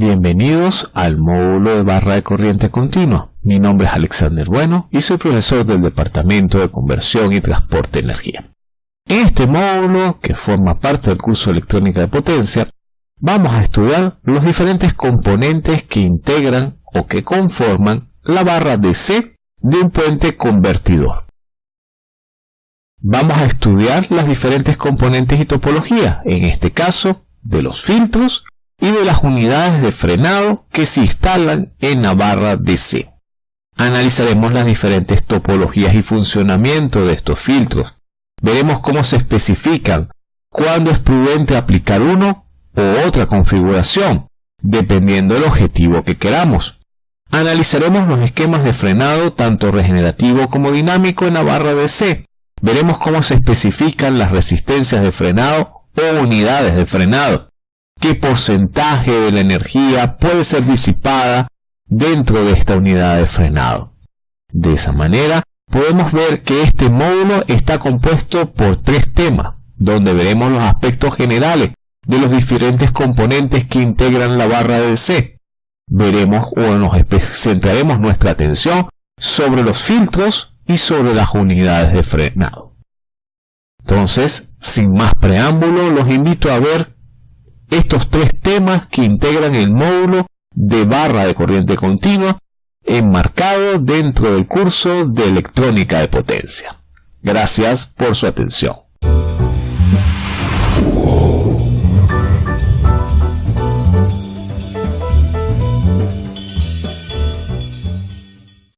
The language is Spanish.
Bienvenidos al módulo de barra de corriente continua. Mi nombre es Alexander Bueno y soy profesor del Departamento de Conversión y Transporte de Energía. En este módulo, que forma parte del curso de electrónica de potencia, vamos a estudiar los diferentes componentes que integran o que conforman la barra DC de un puente convertidor. Vamos a estudiar las diferentes componentes y topologías, en este caso de los filtros y de las unidades de frenado que se instalan en la barra DC. Analizaremos las diferentes topologías y funcionamiento de estos filtros. Veremos cómo se especifican, cuándo es prudente aplicar uno o otra configuración, dependiendo del objetivo que queramos. Analizaremos los esquemas de frenado tanto regenerativo como dinámico en la barra DC. Veremos cómo se especifican las resistencias de frenado o unidades de frenado. Qué porcentaje de la energía puede ser disipada dentro de esta unidad de frenado. De esa manera, podemos ver que este módulo está compuesto por tres temas, donde veremos los aspectos generales de los diferentes componentes que integran la barra de DC. Veremos o nos centraremos nuestra atención sobre los filtros y sobre las unidades de frenado. Entonces, sin más preámbulo, los invito a ver estos tres temas que integran el módulo de barra de corriente continua enmarcado dentro del curso de electrónica de potencia. Gracias por su atención.